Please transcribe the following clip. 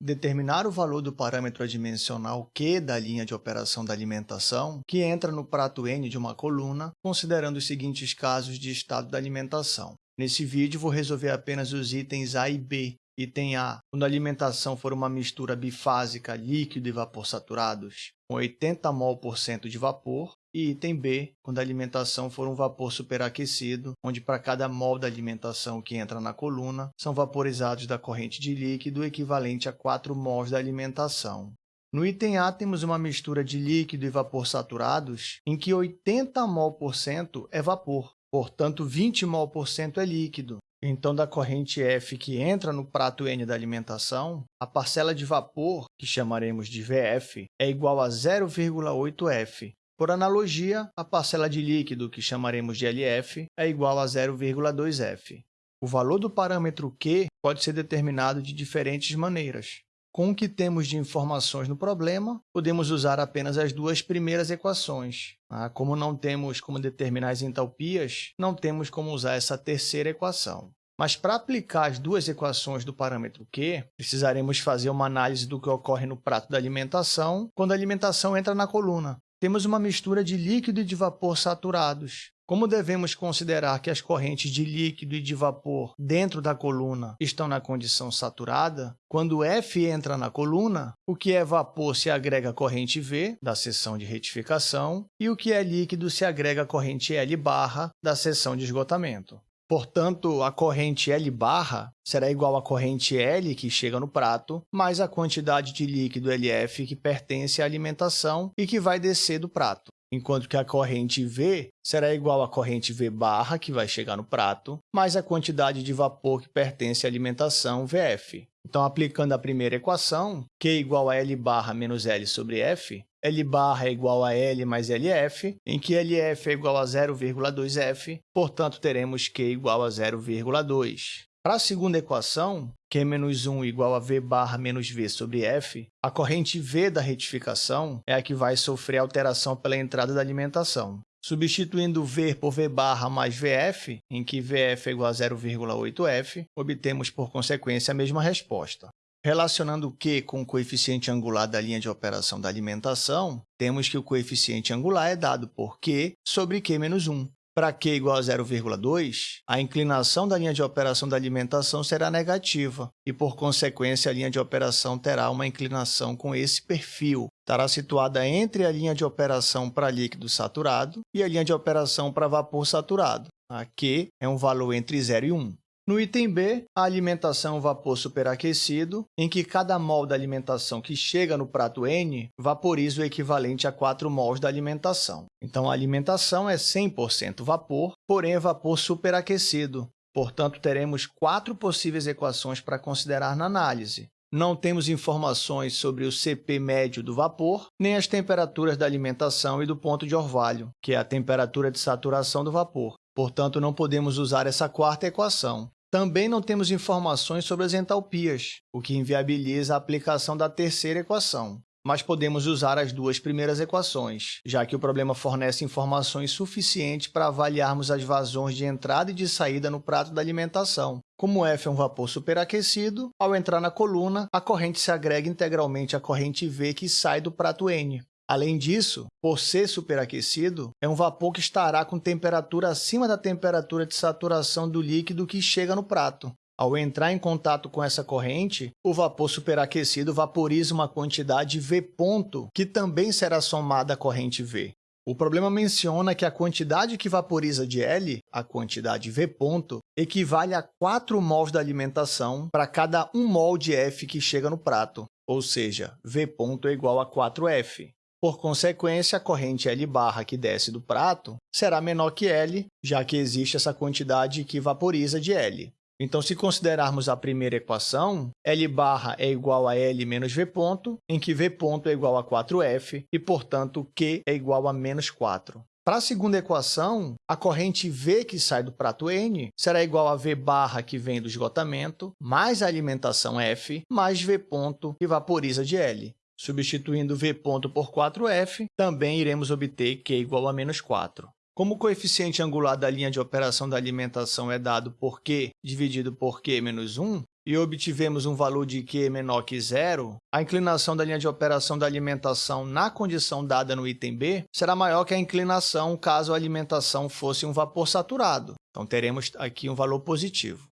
determinar o valor do parâmetro adimensional Q da linha de operação da alimentação, que entra no prato N de uma coluna, considerando os seguintes casos de estado da alimentação. Nesse vídeo, vou resolver apenas os itens A e B. Item A, quando a alimentação for uma mistura bifásica líquido e vapor saturados, com 80 mol por cento de vapor, e item B, quando a alimentação for um vapor superaquecido, onde para cada mol da alimentação que entra na coluna, são vaporizados da corrente de líquido equivalente a 4 mols da alimentação. No item A, temos uma mistura de líquido e vapor saturados, em que 80 mol por cento é vapor, portanto 20 mol por cento é líquido. Então, da corrente F que entra no prato N da alimentação, a parcela de vapor, que chamaremos de VF, é igual a 0,8F, por analogia, a parcela de líquido, que chamaremos de LF, é igual a 0,2F. O valor do parâmetro Q pode ser determinado de diferentes maneiras. Com o que temos de informações no problema, podemos usar apenas as duas primeiras equações. Ah, como não temos como determinar as entalpias, não temos como usar essa terceira equação. Mas para aplicar as duas equações do parâmetro Q, precisaremos fazer uma análise do que ocorre no prato da alimentação quando a alimentação entra na coluna temos uma mistura de líquido e de vapor saturados. Como devemos considerar que as correntes de líquido e de vapor dentro da coluna estão na condição saturada, quando F entra na coluna, o que é vapor se agrega à corrente V, da seção de retificação, e o que é líquido se agrega à corrente L barra, da seção de esgotamento. Portanto, a corrente L barra será igual à corrente L que chega no prato, mais a quantidade de líquido LF que pertence à alimentação e que vai descer do prato. Enquanto que a corrente V será igual à corrente V barra, que vai chegar no prato, mais a quantidade de vapor que pertence à alimentação VF. Então, aplicando a primeira equação, Q igual a L barra menos L sobre F, L barra é igual a L mais LF, em que LF é igual a 0,2F, portanto, teremos Q igual a 0,2. Para a segunda equação, Q menos 1 igual a V barra menos V sobre F, a corrente V da retificação é a que vai sofrer alteração pela entrada da alimentação. Substituindo V por V barra mais VF, em que VF é igual a 0,8F, obtemos, por consequência, a mesma resposta. Relacionando Q com o coeficiente angular da linha de operação da alimentação, temos que o coeficiente angular é dado por Q sobre Q menos 1. Para Q igual a 0,2, a inclinação da linha de operação da alimentação será negativa e, por consequência, a linha de operação terá uma inclinação com esse perfil. Estará situada entre a linha de operação para líquido saturado e a linha de operação para vapor saturado. Aqui é um valor entre 0 e 1. No item B, a alimentação vapor superaquecido, em que cada mol da alimentação que chega no prato N vaporiza o equivalente a 4 mols da alimentação. Então, a alimentação é 100% vapor, porém é vapor superaquecido. Portanto, teremos quatro possíveis equações para considerar na análise. Não temos informações sobre o CP médio do vapor, nem as temperaturas da alimentação e do ponto de orvalho, que é a temperatura de saturação do vapor. Portanto, não podemos usar essa quarta equação. Também não temos informações sobre as entalpias, o que inviabiliza a aplicação da terceira equação. Mas podemos usar as duas primeiras equações, já que o problema fornece informações suficientes para avaliarmos as vazões de entrada e de saída no prato da alimentação. Como F é um vapor superaquecido, ao entrar na coluna, a corrente se agrega integralmente à corrente V que sai do prato N. Além disso, por ser superaquecido, é um vapor que estará com temperatura acima da temperatura de saturação do líquido que chega no prato. Ao entrar em contato com essa corrente, o vapor superaquecido vaporiza uma quantidade V ponto, que também será somada à corrente V. O problema menciona que a quantidade que vaporiza de L, a quantidade V ponto, equivale a 4 mols da alimentação para cada 1 mol de F que chega no prato, ou seja, V ponto é igual a 4F. Por consequência, a corrente L barra que desce do prato será menor que L, já que existe essa quantidade que vaporiza de L. Então, se considerarmos a primeira equação, L barra é igual a L menos V ponto, em que V ponto é igual a 4F e, portanto, Q é igual a menos 4. Para a segunda equação, a corrente V que sai do prato N será igual a V barra que vem do esgotamento, mais a alimentação F, mais V ponto que vaporiza de L. Substituindo V ponto por 4F, também iremos obter Q igual a menos 4. Como o coeficiente angular da linha de operação da alimentação é dado por Q dividido por Q menos 1, e obtivemos um valor de Q menor que zero, a inclinação da linha de operação da alimentação na condição dada no item B será maior que a inclinação caso a alimentação fosse um vapor saturado. Então, teremos aqui um valor positivo.